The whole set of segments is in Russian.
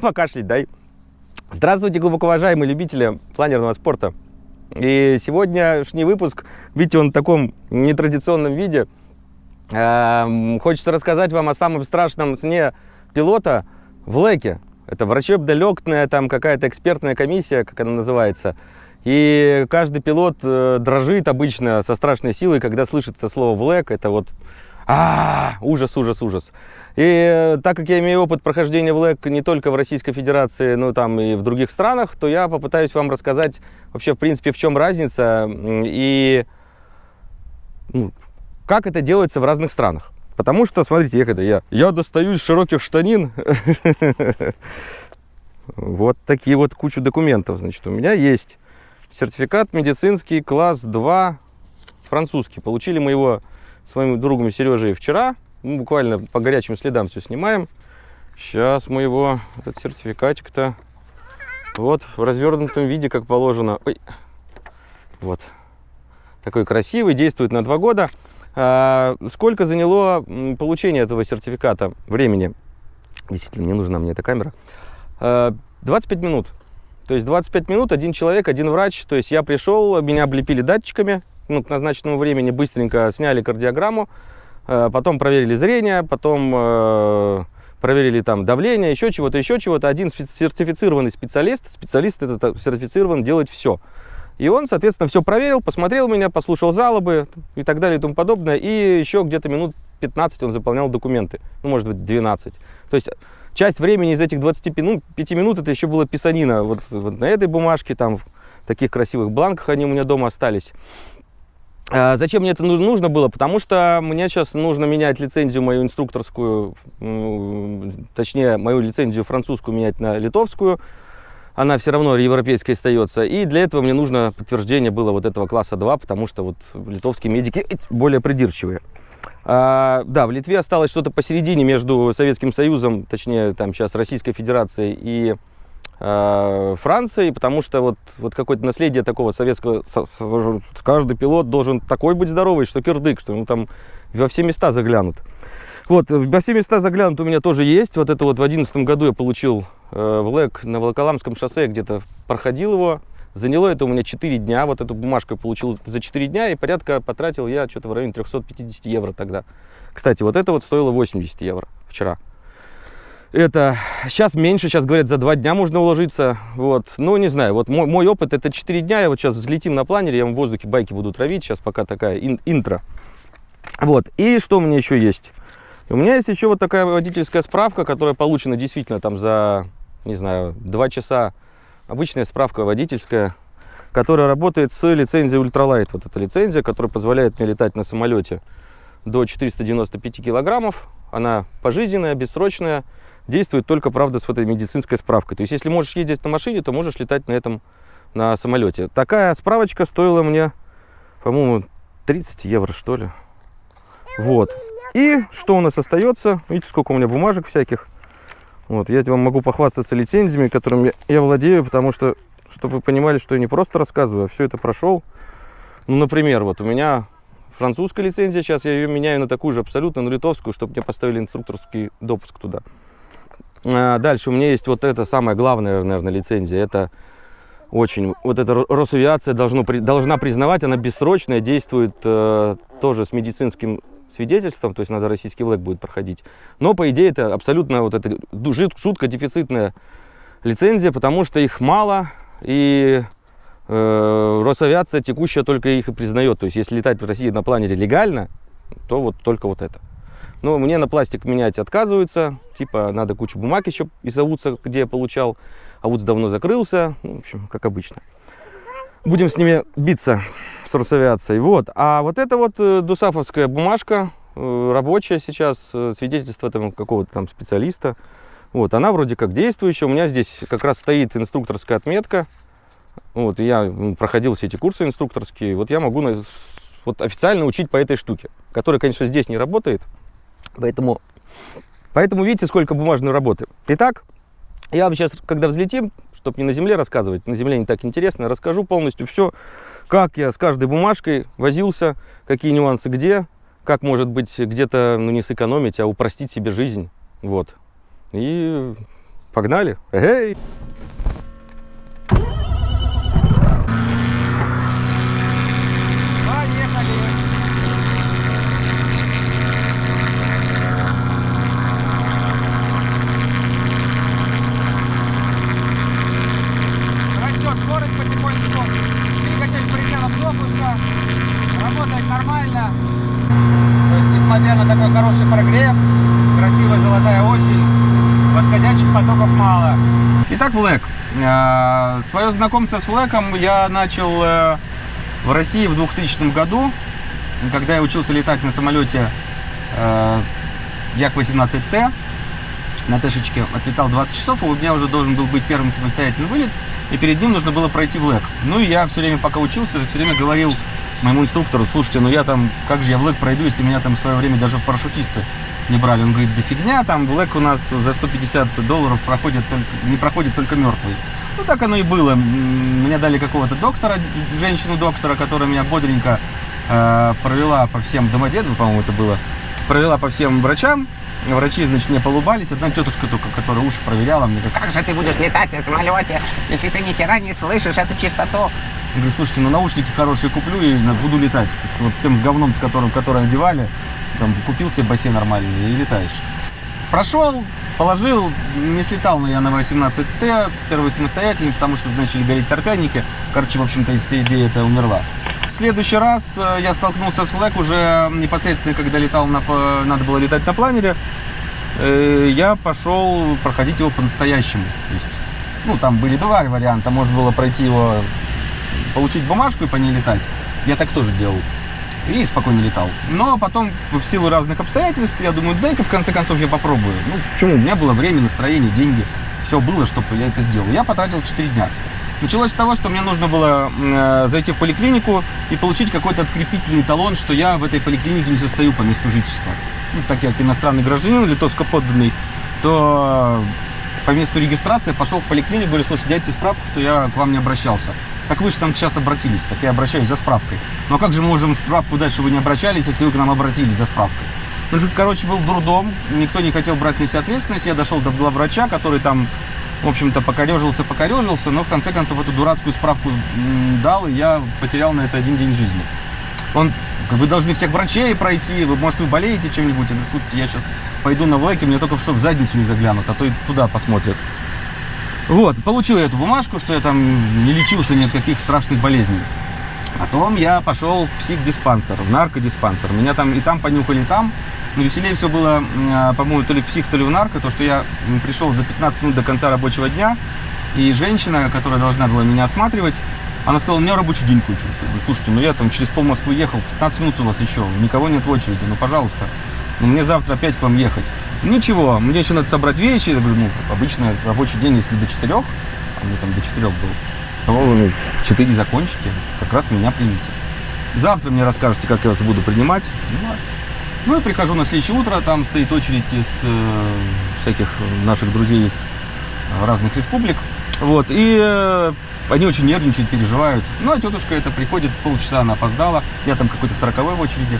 покашлять дай. Здравствуйте, глубоко уважаемые любители планерного спорта. И сегодняшний выпуск, видите, он в таком нетрадиционном виде. Эм, хочется рассказать вам о самом страшном сне пилота в ЛЭКе. Это врачебно-легкная там какая-то экспертная комиссия, как она называется. И каждый пилот э, дрожит обычно со страшной силой, когда слышит это слово «влэк». Это вот а, ужас, ужас, ужас. И э, так как я имею опыт прохождения в ЛЭК не только в Российской Федерации, но там и в других странах, то я попытаюсь вам рассказать вообще, в принципе, в чем разница и ну, как это делается в разных странах. Потому что, смотрите, я когда я, я достаю из широких штанин вот такие вот кучу документов. Значит, у меня есть сертификат медицинский класс 2 французский. Получили мы его с моим другом Сережей вчера. Мы буквально по горячим следам все снимаем. Сейчас мы его, этот сертификатик-то, вот в развернутом виде, как положено. Ой. Вот. Такой красивый, действует на два года. А, сколько заняло получение этого сертификата времени? Действительно, не нужна мне эта камера. А, 25 минут. То есть 25 минут, один человек, один врач. То есть я пришел, меня облепили датчиками, ну, к назначенному времени быстренько сняли кардиограмму, потом проверили зрение, потом э, проверили там давление, еще чего-то, еще чего-то. Один сертифицированный специалист, специалист этот сертифицирован делать все. И он, соответственно, все проверил, посмотрел меня, послушал жалобы и так далее и тому подобное. И еще где-то минут 15 он заполнял документы, ну, может быть, 12. То есть часть времени из этих 25 минут, 5 минут это еще было писанина. Вот, вот на этой бумажке, там, в таких красивых бланках они у меня дома остались. А зачем мне это нужно было? Потому что мне сейчас нужно менять лицензию мою инструкторскую, точнее, мою лицензию французскую менять на литовскую. Она все равно европейская остается. И для этого мне нужно подтверждение было вот этого класса 2, потому что вот литовские медики более придирчивые. А, да, в Литве осталось что-то посередине между Советским Союзом, точнее, там сейчас Российской Федерацией и Франции, потому что вот, вот какое-то наследие такого советского, каждый пилот должен такой быть здоровый, что кирдык, что ему там во все места заглянут. Вот, во все места заглянут у меня тоже есть. Вот это вот в одиннадцатом году я получил э, в ЛЭК на Волоколамском шоссе, где-то проходил его. Заняло это у меня 4 дня, вот эту бумажку я получил за 4 дня, и порядка потратил я что-то в районе 350 евро тогда. Кстати, вот это вот стоило 80 евро вчера. Это сейчас меньше, сейчас говорят, за два дня можно уложиться. Вот. Ну, не знаю, вот мой, мой опыт это 4 дня. Я вот сейчас взлетим на планере, я в воздухе байки буду травить. Сейчас пока такая ин, интро. Вот. И что у меня еще есть? У меня есть еще вот такая водительская справка, которая получена действительно там за, не знаю, 2 часа. Обычная справка водительская, которая работает с лицензией ультралайт. Вот эта лицензия, которая позволяет мне летать на самолете до 495 килограммов. Она пожизненная, бессрочная действует только, правда, с вот этой медицинской справкой. То есть, если можешь ездить на машине, то можешь летать на этом, на самолете. Такая справочка стоила мне, по-моему, 30 евро, что ли. Вот. И что у нас остается? Видите, сколько у меня бумажек всяких. Вот, я вам могу похвастаться лицензиями, которыми я владею, потому что, чтобы вы понимали, что я не просто рассказываю, а все это прошел. Ну, например, вот у меня французская лицензия, сейчас я ее меняю на такую же абсолютно, на литовскую, чтобы мне поставили инструкторский допуск туда. А, дальше у меня есть вот это самая главная, наверное, лицензия. Это очень... Вот эта Росавиация должно, должна признавать, она бессрочная, действует э, тоже с медицинским свидетельством, то есть надо российский ВЛЭК будет проходить. Но, по идее, это абсолютно вот это жутко дефицитная лицензия, потому что их мало, и э, Росавиация текущая только их и признает. То есть, если летать в России на планере легально, то вот только вот это. Но мне на пластик менять отказываются. Типа надо кучу бумаг еще из АУЦа, где я получал. АУЦ давно закрылся. Ну, в общем, как обычно. Будем с ними биться, с Росавиацией. Вот. А вот это вот э, дусафовская бумажка, э, рабочая сейчас, э, свидетельство там какого-то там специалиста. Вот, она вроде как действующая. У меня здесь как раз стоит инструкторская отметка. Вот, я проходил все эти курсы инструкторские. Вот я могу вот, официально учить по этой штуке, которая, конечно, здесь не работает. Поэтому, поэтому видите, сколько бумажной работы. Итак, я вам сейчас, когда взлетим, чтобы не на земле рассказывать, на земле не так интересно, расскажу полностью все, как я с каждой бумажкой возился, какие нюансы где, как, может быть, где-то, ну, не сэкономить, а упростить себе жизнь. Вот. И Погнали. Эй! Растет скорость потихонечку. Двигатель в пределах допуска. Работает нормально. То есть, несмотря на такой хороший прогрев, красивая золотая осень, восходящих потоков мало. Итак, Флэк. Свое знакомство с Флэком я начал э, в России в 2000 году, когда я учился летать на самолете э, Як-18Т. На Тэшечке отлетал 20 часов, и у меня уже должен был быть первым самостоятельный вылет, и перед ним нужно было пройти в ЛЭК. Ну и я все время, пока учился, все время говорил моему инструктору, слушайте, ну я там, как же я в ЛЭК пройду, если меня там в свое время даже в парашютисты не брали. Он говорит, да фигня, там в ЛЭК у нас за 150 долларов проходит только, не проходит только мертвый. Ну так оно и было. Мне дали какого-то доктора, женщину-доктора, которая меня бодренько э, провела по всем Домодедово, по-моему, это было, провела по всем врачам. Врачи, значит, мне полубались. Одна тетушка только, которая уши проверяла, мне говорит, Как же ты будешь летать на самолете, если ты ни хера не слышишь эту частоту? Я говорю, слушайте, ну наушники хорошие куплю и буду летать. Что вот с тем говном, с которым, который одевали, там купил себе бассейн нормальный и летаешь. Прошел, положил, не слетал, но я на 18Т, первый самостоятельный, потому что начали гореть торпяники. Короче, в общем-то, вся идея это умерла. Следующий раз э, я столкнулся с Флэк уже непосредственно, когда летал на, надо было летать на планере. Э, Я пошел проходить его по-настоящему. То есть, ну, там были два варианта. Можно было пройти его получить бумажку и по ней летать. Я так тоже делал. И спокойно летал. Но потом, в силу разных обстоятельств, я думаю, дай-ка в конце концов я попробую. Ну, почему? У меня было время, настроение, деньги. Все было, чтобы я это сделал. Я потратил 4 дня. Началось с того, что мне нужно было э, зайти в поликлинику и получить какой-то открепительный талон, что я в этой поликлинике не состою по месту жительства. Ну, так как иностранный гражданин, литовско подданный, то по месту регистрации пошел в поликлинику, говорю, слушай, дайте справку, что я к вам не обращался. Так вы же там сейчас обратились, так я обращаюсь за справкой. Но как же мы можем справку дать, что вы не обращались, если вы к нам обратились за справкой? Ну, короче, был дурдом, никто не хотел брать на себя ответственность. Я дошел до главврача, который там, в общем-то, покорежился, покорежился, но в конце концов эту дурацкую справку дал, и я потерял на это один день жизни. Он, вы должны всех врачей пройти, вы, может, вы болеете чем-нибудь. Я говорю, слушайте, я сейчас пойду на влэке, мне только в шок в задницу не заглянут, а то и туда посмотрят. Вот, получил я эту бумажку, что я там не лечился ни от каких страшных болезней. Потом я пошел в психдиспансер, в наркодиспансер. Меня там и там понюхали, и там. Но веселее все было, а, по-моему, то ли в псих, то ли в нарко, то, что я пришел за 15 минут до конца рабочего дня, и женщина, которая должна была меня осматривать, она сказала, у меня рабочий день кончился. Я говорю, слушайте, ну я там через пол Москвы ехал, 15 минут у вас еще, никого нет в очереди, ну пожалуйста. Ну мне завтра опять к вам ехать. Ничего, мне еще надо собрать вещи. Я говорю, ну, обычно рабочий день, если до 4, а мне там до 4 был, то вы 4 закончите, как раз меня примите. Завтра мне расскажете, как я вас буду принимать. Ну, ладно. Ну и прихожу на следующее утро, там стоит очередь из э, всяких наших друзей из разных республик. Вот, и э, они очень нервничают, переживают. Ну, а тетушка это приходит, полчаса она опоздала, я там какой-то сороковой в очереди.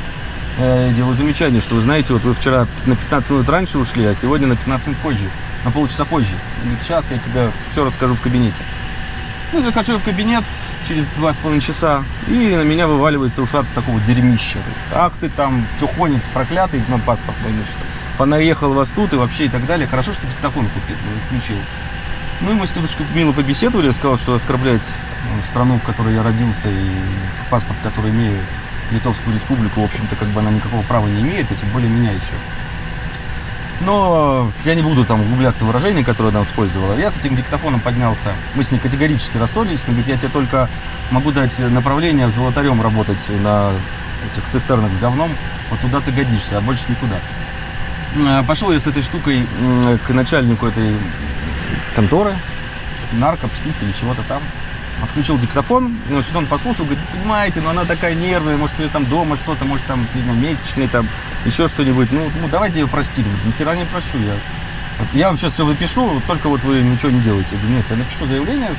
Э, делаю замечание, что вы знаете, вот вы вчера на 15 минут раньше ушли, а сегодня на 15 минут позже, на полчаса позже. Сейчас я тебе все расскажу в кабинете. Ну, захожу в кабинет через два с половиной часа, и на меня вываливается ушат такого дерьмища. Ах ты там, чухонец проклятый, на паспорт мой, значит, понаехал вас тут и вообще и так далее. Хорошо, что диктофон купил, ну, включил. Ну и мы с тетушкой мило побеседовали, я сказал, что оскорблять ну, страну, в которой я родился, и паспорт, который имею, Литовскую республику, в общем-то, как бы она никакого права не имеет, и тем более меня еще. Но я не буду там углубляться в выражения, которые она использовала. Я с этим диктофоном поднялся. Мы с ней категорически рассорились. Она говорит, я тебе только могу дать направление золотарем работать на этих цистернах с говном. Вот туда ты годишься, а больше никуда. Э, Пошел я с этой штукой к начальнику этой конторы, нарко, псих или чего-то там. Включил диктофон, ну, что он послушал, говорит, понимаете, но она такая нервная, может, у нее там дома что-то, может, там, не знаю, месячные, там, еще что-нибудь. Ну, ну давайте ее простим. Ни хера не прощу я. Вот я вам сейчас все выпишу, только вот вы ничего не делаете. Я говорю, нет, я напишу заявление,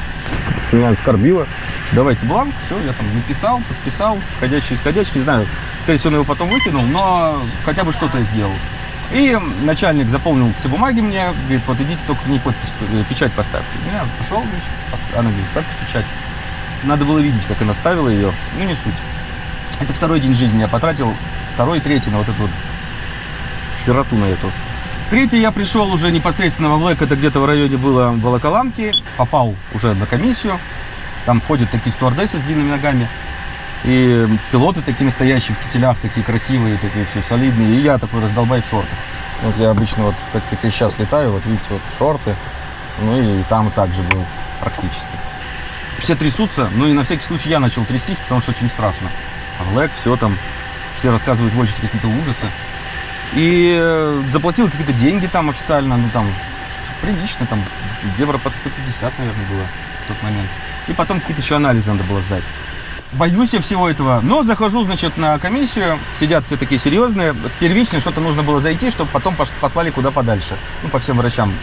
меня оскорбило. Давайте бланк, все, я там написал, подписал, входящий, исходящий, не знаю, скорее всего, он его потом выкинул, но хотя бы что-то сделал. И начальник заполнил все бумаги мне, говорит, вот идите только мне подпись, э, печать поставьте. Я пошел, она говорит, ставьте печать. Надо было видеть, как она ставила ее, ну не суть. Это второй день жизни я потратил, второй и третий на вот эту вот хероту на эту. Третий я пришел уже непосредственно во ВЛЭК, это где-то в районе было Волоколамки, попал уже на комиссию, там ходят такие стюардессы с длинными ногами, и пилоты такие настоящие в кителях, такие красивые, такие все солидные, и я такой раздолбай в шортах. Вот я обычно вот, как, как я сейчас летаю, вот видите, вот шорты, ну и там также был практически. Все трясутся, ну и на всякий случай я начал трястись, потому что очень страшно. ВЛЭК, все там, все рассказывают в очередь какие-то ужасы. И э, заплатил какие-то деньги там официально, ну там прилично, там евро под 150, наверное, было в тот момент. И потом какие-то еще анализы надо было сдать. Боюсь я всего этого, но захожу, значит, на комиссию, сидят все такие серьезные. Первично что-то нужно было зайти, чтобы потом послали куда подальше, ну, по всем врачам.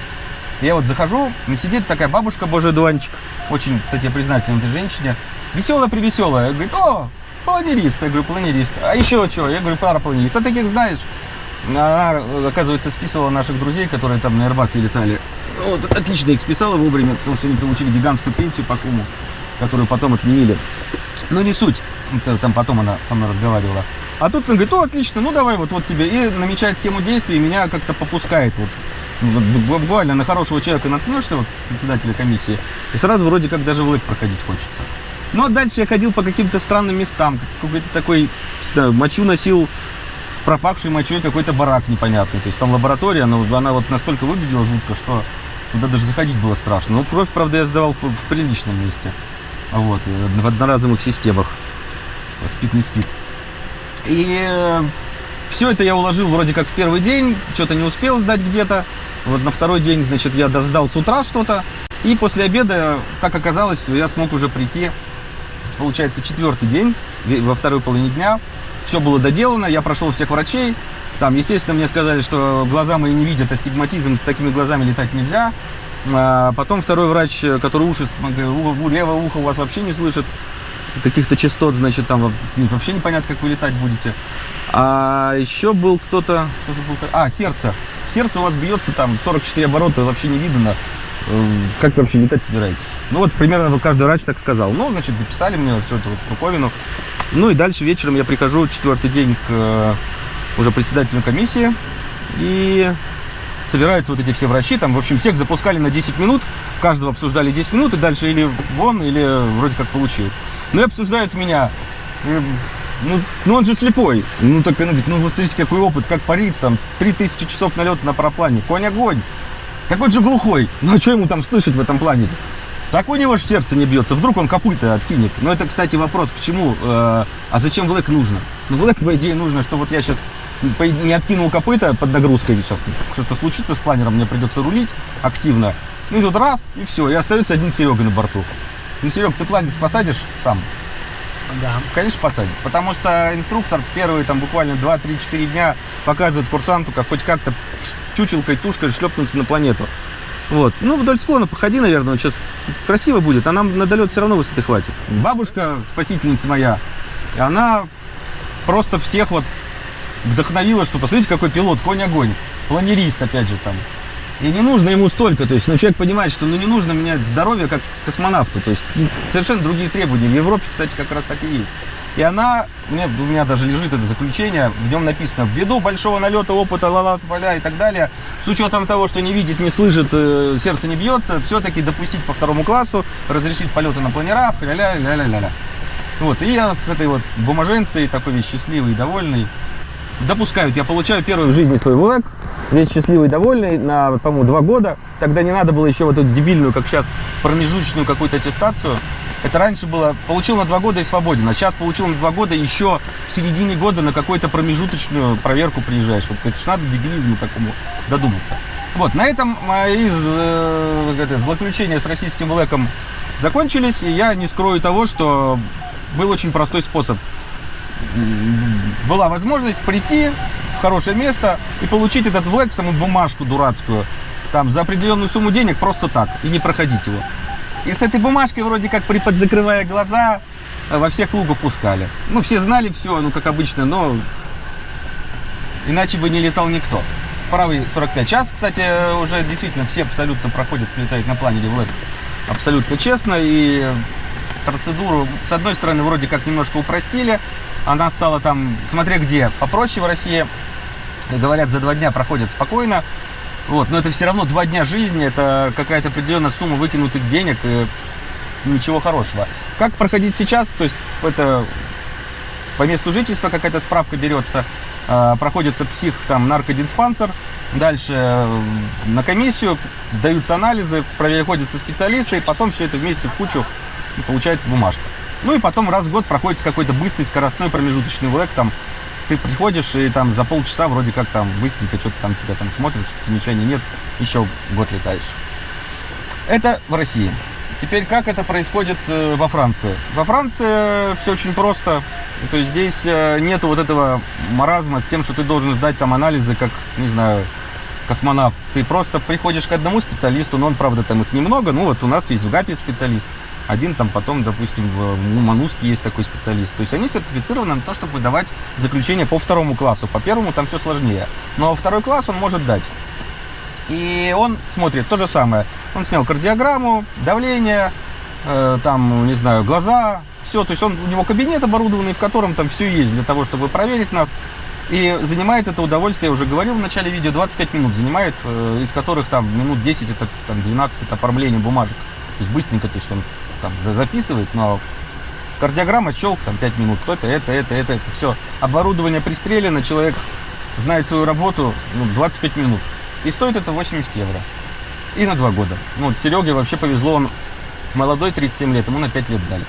Я вот захожу, сидит такая бабушка, божий дуванчик, очень, кстати, я этой женщине, веселая-привеселая, говорит, о, планерист, я говорю, планерист, а еще что, я говорю, парапланерист, а таких знаешь? Она, оказывается, списывала наших друзей, которые там на Airbus летали. Вот, отлично их списала вовремя, потому что они получили гигантскую пенсию по шуму, которую потом отменили. Но не суть. Это Там потом она со мной разговаривала. А тут он говорит, о, отлично, ну давай вот, вот тебе. И намечает схему действий, меня как-то попускает вот. Ну, Буквально на хорошего человека наткнешься, вот председателя комиссии, и сразу вроде как даже в лык проходить хочется. Ну а дальше я ходил по каким-то странным местам, какой-то такой, знаю, мочу носил пропахший мочой какой-то барак непонятный. То есть там лаборатория, но она вот настолько выглядела жутко, что туда даже заходить было страшно. Ну, кровь, правда, я сдавал в приличном месте. Вот, э, в одноразовых системах. Спит, не спит. И все это я уложил вроде как в первый день, что-то не успел сдать где-то. Вот на второй день, значит, я досдал с утра что-то. И после обеда, как оказалось, я смог уже прийти, получается, четвертый день, во второй половине дня. Все было доделано, я прошел всех врачей. Там, естественно, мне сказали, что глаза мои не видят, астигматизм, с такими глазами летать нельзя. А потом второй врач, который уши, с- говорит, «У- у- левое ухо у вас вообще не слышит каких-то частот, значит, там во- вообще непонятно, как вы летать будете. А еще был кто-то, кто же был? А, сердце. Сердце у вас бьется там 44 оборота, вообще не видно. Э, Как вы вообще летать собираетесь? Ну вот примерно каждый врач так сказал. Ну, значит, записали мне всю эту вот штуковину. Ну и дальше вечером я прихожу четвертый день к э, уже председателю комиссии. И собираются вот эти все врачи. Там, в общем, всех запускали на 10 минут. Каждого обсуждали 10 минут. И дальше или вон, или вроде как получил. Ну и обсуждают меня. Ну, ну он же слепой. Ну так она говорит, ну вот смотрите, какой опыт, как парит, там 3000 часов налета на параплане. Конь огонь. Так он же глухой. Ну а что ему там слышать в этом плане? Так у него же сердце не бьется. Вдруг он копыта откинет. Но это, кстати, вопрос к чему. э, а зачем в нужно? Ну, в лэк, по идее, нужно, что вот я сейчас не откинул копыта под нагрузкой сейчас. Что-то случится с планером, мне придется рулить активно. Ну и тут раз, и все. И остается один Серега на борту. Ну, Серег, ты планер посадишь сам? Да. Конечно, посадит. Потому что инструктор первые там буквально 2-3-4 дня показывает курсанту, как хоть как-то чучелкой, тушкой шлепнуться на планету. Вот. Ну, вдоль склона походи, наверное, сейчас красиво будет, а нам на долет все равно высоты хватит. Бабушка, спасительница моя, она просто всех вот вдохновила, что посмотрите, какой пилот, конь-огонь, планерист, опять же, там. И не нужно ему столько, то есть, ну, человек понимает, что ну, не нужно менять здоровье как космонавту, то есть, ну, совершенно другие требования. В Европе, кстати, как раз так и есть. И она, мне, у меня даже лежит это заключение, в нем написано, ввиду большого налета, опыта, ла поля и так далее, с учетом того, что не видит, не слышит, э, сердце не бьется, все-таки допустить по второму классу, разрешить полеты на планерах, ля-ля-ля-ля-ля. Вот, и я с этой вот бумаженцей, такой весь счастливый и довольный, допускают. Я получаю первый в жизни свой ВЛЭК, весь счастливый довольный, на, по-моему, два года. Тогда не надо было еще вот эту дебильную, как сейчас, промежуточную какую-то аттестацию. Это раньше было, получил на два года и свободен, а сейчас получил на два года еще в середине года на какую-то промежуточную проверку приезжаешь. Вот это ж надо дебилизму такому додуматься. Вот, на этом мои э, это, злоключения с российским ВЛЭКом закончились, и я не скрою того, что был очень простой способ была возможность прийти в хорошее место и получить этот влэк, саму бумажку дурацкую, там, за определенную сумму денег просто так, и не проходить его. И с этой бумажкой вроде как приподзакрывая глаза, э, во всех клубах пускали. Ну, все знали все, ну, как обычно, но иначе бы не летал никто. правый 45. Сейчас, кстати, уже действительно все абсолютно проходят, летают на планере в абсолютно честно. И процедуру, с одной стороны, вроде как немножко упростили. Она стала там, смотря где, попроще в России. Говорят, за два дня проходят спокойно. Вот, но это все равно два дня жизни, это какая-то определенная сумма выкинутых денег, и ничего хорошего. Как проходить сейчас? То есть это по месту жительства какая-то справка берется, э, проходится псих, там, наркодиспансер, дальше на комиссию, даются анализы, проходятся специалисты, и потом все это вместе в кучу получается бумажка. Ну и потом раз в год проходится какой-то быстрый скоростной промежуточный ВЛЭК, там ты приходишь и там за полчаса вроде как там быстренько что-то там тебя там смотрят, что замечаний нет, еще год летаешь. Это в России. Теперь как это происходит э, во Франции? Во Франции все очень просто. То есть здесь э, нету вот этого маразма с тем, что ты должен сдать там анализы, как, не знаю, космонавт. Ты просто приходишь к одному специалисту, но он, правда, там их немного. Ну вот у нас есть в ГАПе специалист. Один там потом, допустим, в Мануске есть такой специалист. То есть они сертифицированы на то, чтобы выдавать заключение по второму классу. По первому там все сложнее. Но второй класс он может дать. И он смотрит то же самое. Он снял кардиограмму, давление, э, там, не знаю, глаза, все. То есть он, у него кабинет оборудованный, в котором там все есть для того, чтобы проверить нас. И занимает это удовольствие, я уже говорил в начале видео, 25 минут занимает, э, из которых там минут 10, это там 12, это оформление бумажек. То есть быстренько, то есть он там записывает, но кардиограмма, челк, там 5 минут, то это, это, это, это, все. Оборудование пристрелено, человек знает свою работу, ну, 25 минут. И стоит это 80 евро. И на 2 года. Ну, вот Сереге вообще повезло, он молодой, 37 лет, ему на 5 лет дали.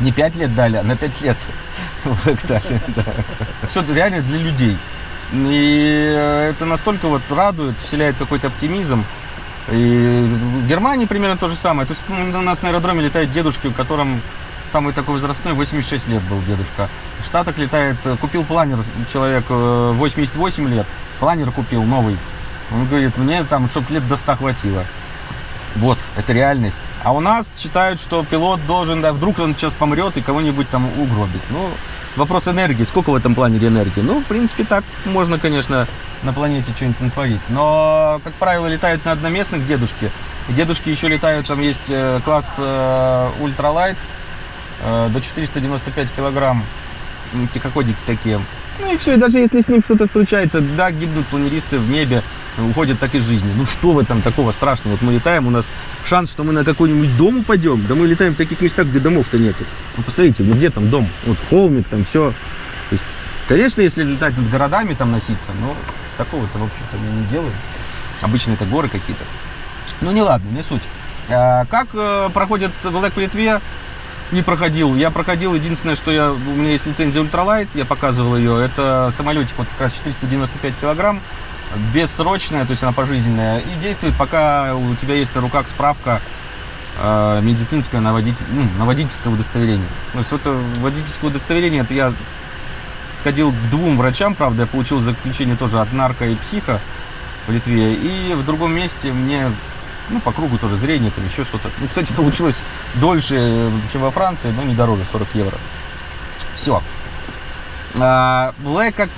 Не 5 лет дали, а на 5 лет. Все реально для людей. И это настолько вот радует, вселяет какой-то оптимизм. И в Германии примерно то же самое. То есть ну, у нас на аэродроме летают дедушки, у которым самый такой возрастной, 86 лет был дедушка. В Штатах летает, купил планер человек 88 э, лет, планер купил новый. Он говорит, мне там, чтобы лет до 100 хватило. Вот, это реальность. А у нас считают, что пилот должен, да, вдруг он сейчас помрет и кого-нибудь там угробит. Ну, вопрос энергии. Сколько в этом планере энергии? Ну, в принципе, так можно, конечно, на планете что-нибудь натворить. Но, как правило, летают на одноместных дедушки. И дедушки еще летают, там есть э, класс э, ультралайт э, до 495 килограмм. Тихоходики такие. Ну и все, и даже если с ним что-то случается, да, гибнут планеристы в небе, уходят так из жизни. Ну что в этом такого страшного? Вот мы летаем, у нас шанс, что мы на какой-нибудь дом упадем. Да мы летаем в таких местах, где домов-то нету. Ну посмотрите, ну где там дом? Вот холмик, там все. То есть, конечно, если летать над городами, там носиться, но такого-то, в общем-то, мы не делаем. Обычно это горы какие-то. Ну не ладно, не суть. А, как э, проходит ВЛЭК в Литве? не проходил. Я проходил, единственное, что я, у меня есть лицензия ультралайт, я показывал ее. Это самолетик вот как раз 495 килограмм, бессрочная, то есть она пожизненная. И действует, пока у тебя есть на руках справка э, медицинское на, водитель, ну, на водительское удостоверение. То есть это водительское удостоверение, это я сходил к двум врачам, правда, я получил заключение тоже от нарко и психа в Литве. И в другом месте мне ну, по кругу тоже зрение, там еще что-то. Ну, кстати, получилось дольше, чем во Франции, но не дороже, 40 евро. Все. А, Black как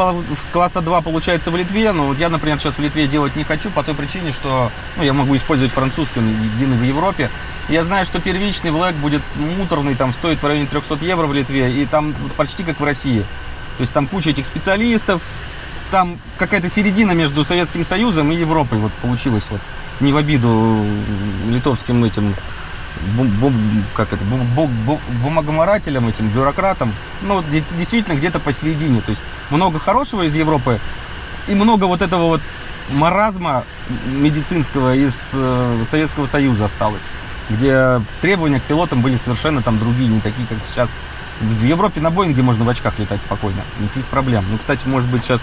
класса 2 получается в Литве, но вот я, например, сейчас в Литве делать не хочу по той причине, что ну, я могу использовать французский, он единый в Европе. Я знаю, что первичный Black будет муторный, там стоит в районе 300 евро в Литве, и там почти как в России. То есть там куча этих специалистов, там какая-то середина между Советским Союзом и Европой вот получилась вот не в обиду литовским этим бум, как это, бум, бум, бумагоморателям, этим бюрократам, ну, действительно где-то посередине. То есть много хорошего из Европы и много вот этого вот маразма медицинского из э, Советского Союза осталось, где требования к пилотам были совершенно там другие, не такие, как сейчас. В Европе на Боинге можно в очках летать спокойно, никаких проблем. Ну, кстати, может быть, сейчас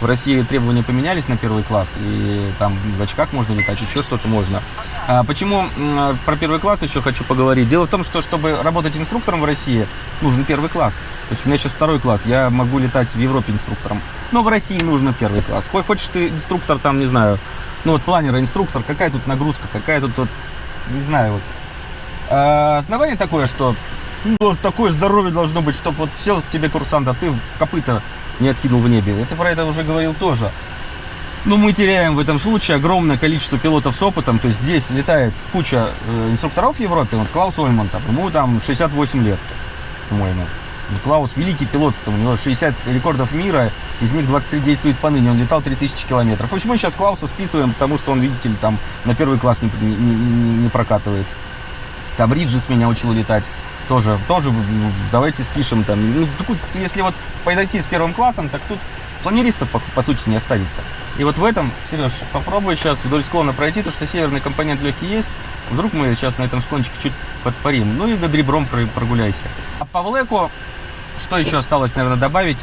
в России требования поменялись на первый класс, и там в очках можно летать, еще что-то можно. А почему про первый класс еще хочу поговорить? Дело в том, что чтобы работать инструктором в России, нужен первый класс. То есть у меня сейчас второй класс, я могу летать в Европе инструктором, но в России нужно первый класс. Хочешь ты инструктор там, не знаю, ну вот планера, инструктор, какая тут нагрузка, какая тут, вот, не знаю, вот. А, основание такое, что ну, такое здоровье должно быть, чтобы вот сел тебе курсант, а ты копыта не откинул в небе. Это про это уже говорил тоже. Ну, мы теряем в этом случае огромное количество пилотов с опытом. То есть здесь летает куча э, инструкторов в Европе. Вот Клаус Ольман, там, ему там 68 лет, по-моему. Клаус великий пилот, там, у него 60 рекордов мира, из них 23 действует поныне, он летал 3000 километров. Общем, мы сейчас Клауса списываем, потому что он, видите ли, там на первый класс не, не, не- не прокатывает. Там Риджис меня учил летать. Тоже, тоже, ну, давайте спишем там. Ну, тут, если вот подойти с первым классом, так тут планериста, по, по сути, не останется. И вот в этом, Сереж, попробуй сейчас вдоль склона пройти, то что северный компонент легкий есть. Вдруг мы сейчас на этом склончике чуть подпарим. Ну и над ребром про- прогуляйся. А по Влеку, что еще осталось, наверное, добавить?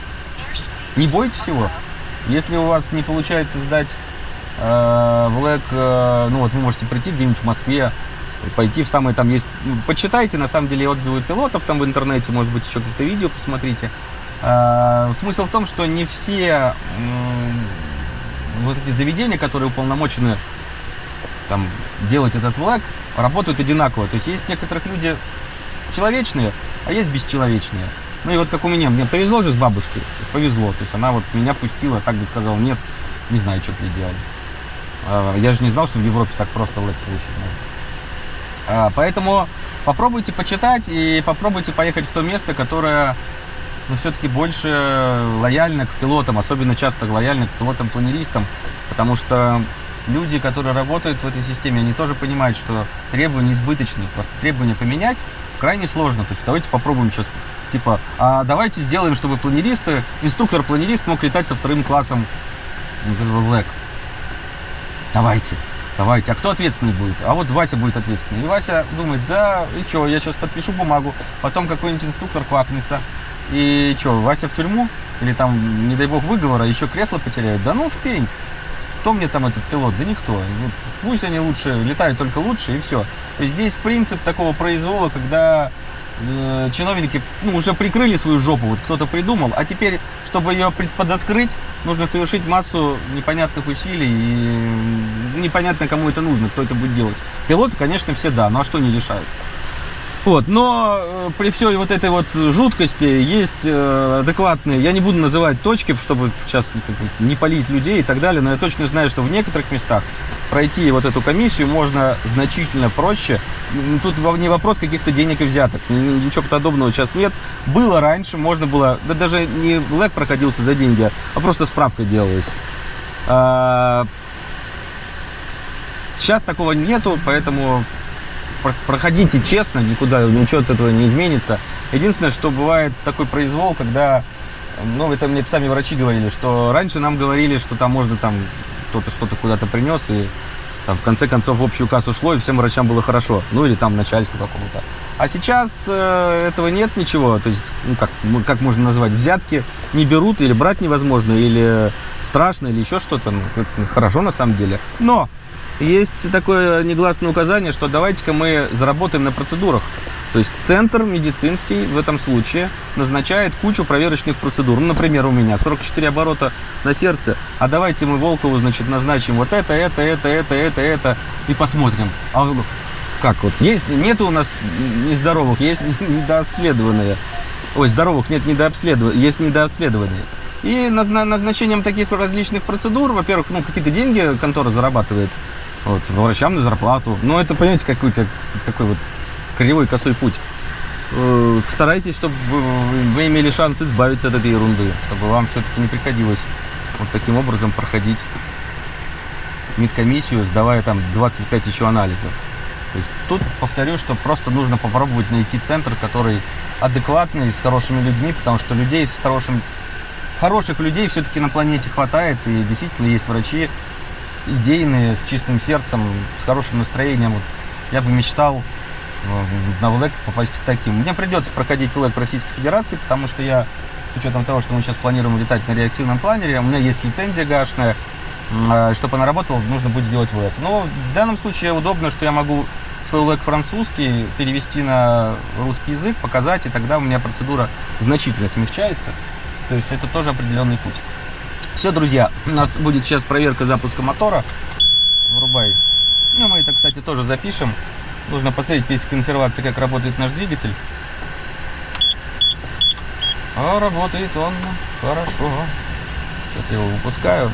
Не бойтесь его. Если у вас не получается сдать э, Влэк, э, ну вот вы можете прийти где-нибудь в Москве, пойти в самые там есть, ну, почитайте на самом деле отзывы пилотов там в интернете, может быть еще какие-то видео посмотрите. Э, смысл в том, что не все вот эти заведения, которые уполномочены там делать этот влаг, работают одинаково. То есть есть некоторых люди человечные, а есть бесчеловечные. Ну и вот как у меня, мне повезло же с бабушкой, повезло. То есть она вот меня пустила, так бы сказал, нет, не знаю, что ты делал. А, Я же не знал, что в Европе так просто влаг получить можно. А, Поэтому попробуйте почитать и попробуйте поехать в то место, которое ну, все-таки больше лояльно к пилотам, особенно часто лояльно к пилотам-планеристам, потому что люди, которые работают в этой системе, они тоже понимают, что требования избыточные, просто требования поменять крайне сложно. То есть давайте попробуем сейчас, типа, а давайте сделаем, чтобы планеристы, инструктор-планерист мог летать со вторым классом этого Black. Давайте, давайте. А кто ответственный будет? А вот Вася будет ответственный. И Вася думает, да, и что, я сейчас подпишу бумагу, потом какой-нибудь инструктор квакнется. И что, Вася в тюрьму? Или там, не дай бог, выговора, еще кресло потеряет? Да ну в пень. Кто мне там этот пилот? Да никто. Ну, Пусть они лучше, летают только лучше и все. То есть здесь принцип такого произвола, когда э, чиновники ну, уже прикрыли свою жопу, вот кто-то придумал, а теперь, чтобы ее подоткрыть, нужно совершить массу непонятных усилий, и непонятно, кому это нужно, кто это будет делать. Пилоты, конечно, все да, ну а что не решают? Вот, но э, при всей вот этой вот жуткости есть э, адекватные, я не буду называть точки, чтобы сейчас ну, не полить людей и так далее, но я точно знаю, что в некоторых местах пройти вот эту комиссию можно значительно проще. Тут не вопрос каких-то денег и взяток, ни- ни- ничего подобного сейчас нет. Было раньше, можно было, да даже не лэг проходился за деньги, а просто справка делалась. А, Сейчас такого нету, поэтому про- проходите честно, никуда ничего от этого не изменится. Единственное, что бывает такой произвол, когда, ну, это мне сами врачи говорили, что раньше нам говорили, что там можно там кто-то что-то куда-то принес, и там в конце концов в общую кассу шло, и всем врачам было хорошо. Ну, или там начальству какому-то. А сейчас э, этого нет ничего. То есть, ну, как, как можно назвать, взятки не берут, или брать невозможно, или страшно, или еще что-то. Ну, это хорошо на самом деле. Но есть такое негласное указание, что давайте-ка мы заработаем на процедурах. То есть центр медицинский в этом случае назначает кучу проверочных процедур. Ну, например, у меня 44 оборота на сердце, а давайте мы Волкову, значит, назначим вот это, это, это, это, это, это, и посмотрим. А как вот, есть, нету у нас нездоровых, есть недообследованные. Ой, здоровых нет недообследованные, есть недообследованные. И назна- назначением таких различных процедур, во-первых, ну, какие-то деньги контора зарабатывает, вот, врачам на зарплату. Но это, понимаете, какой-то такой вот кривой косой путь. Э, Старайтесь, чтобы вы, вы имели шанс избавиться от этой ерунды, чтобы вам все-таки не приходилось вот таким образом проходить медкомиссию, сдавая там 25 еще анализов. То есть тут повторю, что просто нужно попробовать найти центр, который адекватный, с хорошими людьми, потому что людей с хорошим, хороших людей все-таки на планете хватает, и действительно есть врачи с идейные, с чистым сердцем, с хорошим настроением. Вот я бы мечтал на ВЛЭК попасть к таким. Мне придется проходить ВЛЭК Российской Федерации, потому что я, с учетом того, что мы сейчас планируем летать на реактивном планере, у меня есть лицензия гашная, чтобы она работала, нужно будет сделать ВЛЭК. Но в данном случае удобно, что я могу свой ВЛЭК французский перевести на русский язык, показать, и тогда у меня процедура значительно смягчается. То есть это тоже определенный путь. Все, друзья, у нас будет сейчас проверка запуска мотора. Врубай. Ну, мы это, кстати, тоже запишем. Нужно посмотреть без консервации, как работает наш двигатель. А работает он хорошо. Сейчас я его выпускаю.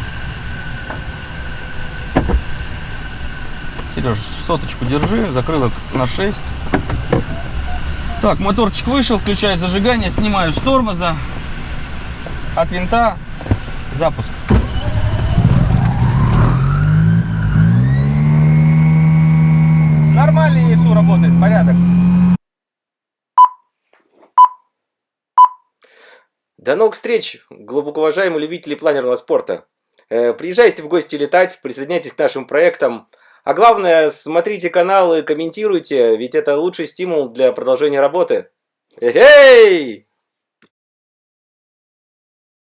Сереж, соточку держи, закрылок на 6. Так, моторчик вышел, включаю зажигание, снимаю с тормоза, от винта, запуск. До новых встреч, глубоко уважаемые любители планерного спорта. Э, Приезжайте в гости летать, присоединяйтесь к нашим проектам. А главное, смотрите каналы, комментируйте, ведь это лучший стимул для продолжения работы. Эй!